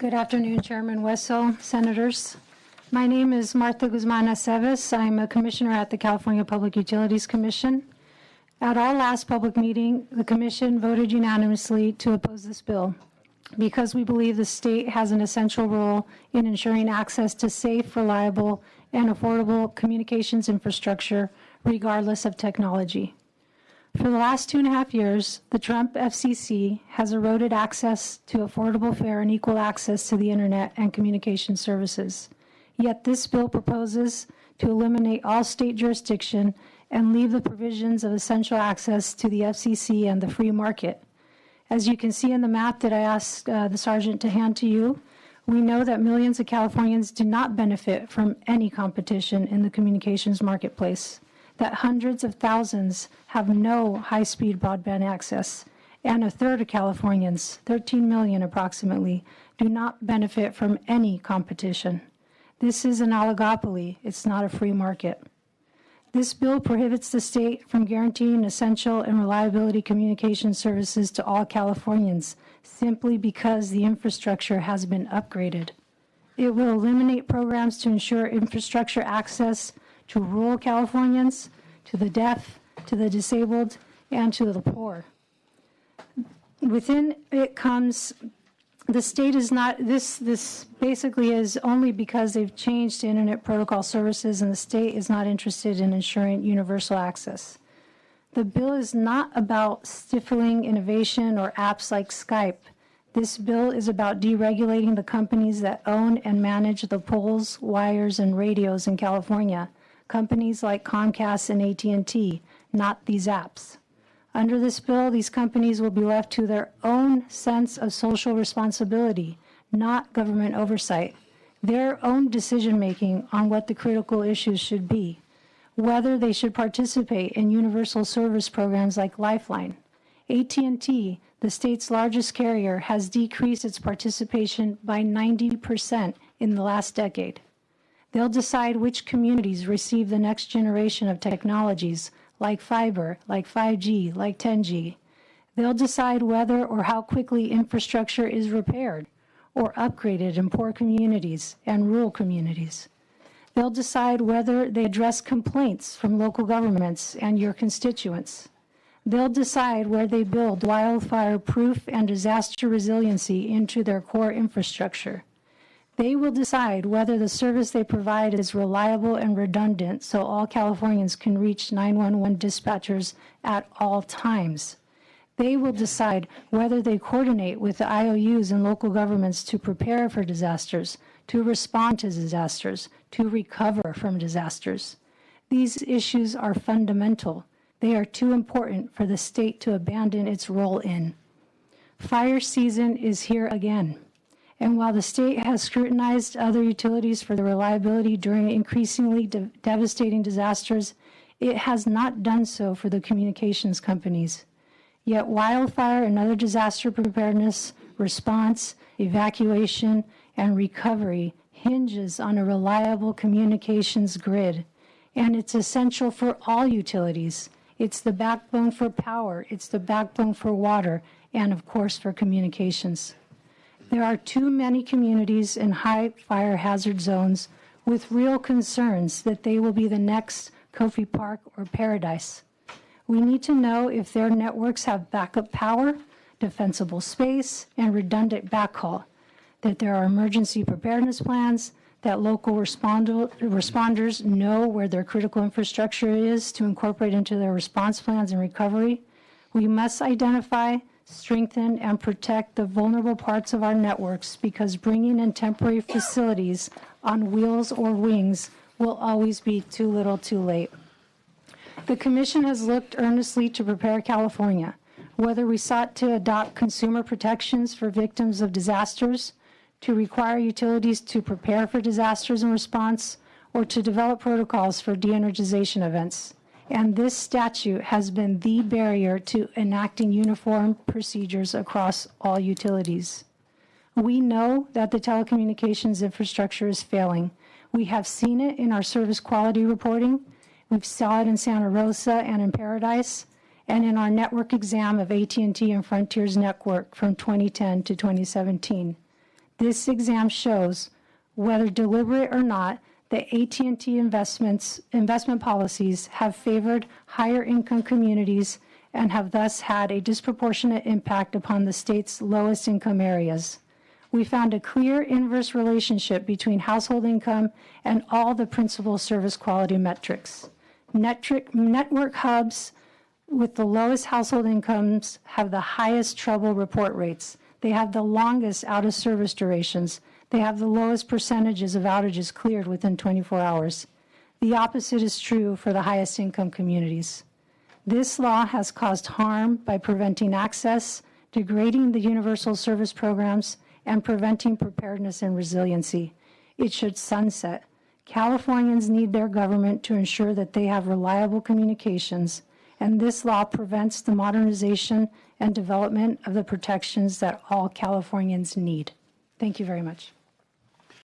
Good afternoon, Chairman Hueso, Senators. My name is Martha Guzman Aceves. I'm a commissioner at the California Public Utilities Commission. At our last public meeting, the commission voted unanimously to oppose this bill because we believe the state has an essential role in ensuring access to safe, reliable, and affordable communications infrastructure regardless of technology. For the last two and a half years, the Trump FCC has eroded access to affordable, fair, and equal access to the internet and communication services. Yet this bill proposes to eliminate all state jurisdiction and leave the provisions of essential access to the FCC and the free market. As you can see in the map that I asked uh, the sergeant to hand to you, we know that millions of Californians do not benefit from any competition in the communications marketplace that hundreds of thousands have no high-speed broadband access, and a third of Californians, 13 million approximately, do not benefit from any competition. This is an oligopoly. It's not a free market. This bill prohibits the state from guaranteeing essential and reliability communication services to all Californians simply because the infrastructure has been upgraded. It will eliminate programs to ensure infrastructure access to rural Californians, to the deaf, to the disabled, and to the poor. Within it comes, the state is not, this, this basically is only because they've changed internet protocol services and the state is not interested in ensuring universal access. The bill is not about stifling innovation or apps like Skype. This bill is about deregulating the companies that own and manage the poles, wires, and radios in California companies like Comcast and AT&T, not these apps. Under this bill, these companies will be left to their own sense of social responsibility, not government oversight, their own decision-making on what the critical issues should be, whether they should participate in universal service programs like Lifeline. AT&T, the state's largest carrier, has decreased its participation by 90% in the last decade. They'll decide which communities receive the next generation of technologies, like fiber, like 5G, like 10G. They'll decide whether or how quickly infrastructure is repaired or upgraded in poor communities and rural communities. They'll decide whether they address complaints from local governments and your constituents. They'll decide where they build wildfire-proof and disaster resiliency into their core infrastructure. They will decide whether the service they provide is reliable and redundant so all Californians can reach 911 dispatchers at all times. They will decide whether they coordinate with the IOUs and local governments to prepare for disasters, to respond to disasters, to recover from disasters. These issues are fundamental. They are too important for the state to abandon its role in. Fire season is here again. And while the state has scrutinized other utilities for their reliability during increasingly de devastating disasters, it has not done so for the communications companies. Yet wildfire and other disaster preparedness, response, evacuation, and recovery hinges on a reliable communications grid. And it's essential for all utilities. It's the backbone for power, it's the backbone for water, and of course for communications. There are too many communities in high fire hazard zones with real concerns that they will be the next Coffey Park or Paradise. We need to know if their networks have backup power, defensible space, and redundant backhaul, that there are emergency preparedness plans, that local responders know where their critical infrastructure is to incorporate into their response plans and recovery. We must identify strengthen, and protect the vulnerable parts of our networks because bringing in temporary facilities on wheels or wings will always be too little too late. The Commission has looked earnestly to prepare California, whether we sought to adopt consumer protections for victims of disasters, to require utilities to prepare for disasters and response, or to develop protocols for de-energization events and this statute has been the barrier to enacting uniform procedures across all utilities. We know that the telecommunications infrastructure is failing. We have seen it in our service quality reporting. We've saw it in Santa Rosa and in Paradise, and in our network exam of AT&T and Frontier's network from 2010 to 2017. This exam shows whether deliberate or not, the at and t investments, investment policies have favored higher income communities and have thus had a disproportionate impact upon the state's lowest income areas. We found a clear inverse relationship between household income and all the principal service quality metrics. Network hubs with the lowest household incomes have the highest trouble report rates. They have the longest out of service durations. They have the lowest percentages of outages cleared within 24 hours. The opposite is true for the highest income communities. This law has caused harm by preventing access, degrading the universal service programs, and preventing preparedness and resiliency. It should sunset. Californians need their government to ensure that they have reliable communications, and this law prevents the modernization and development of the protections that all Californians need. Thank you very much.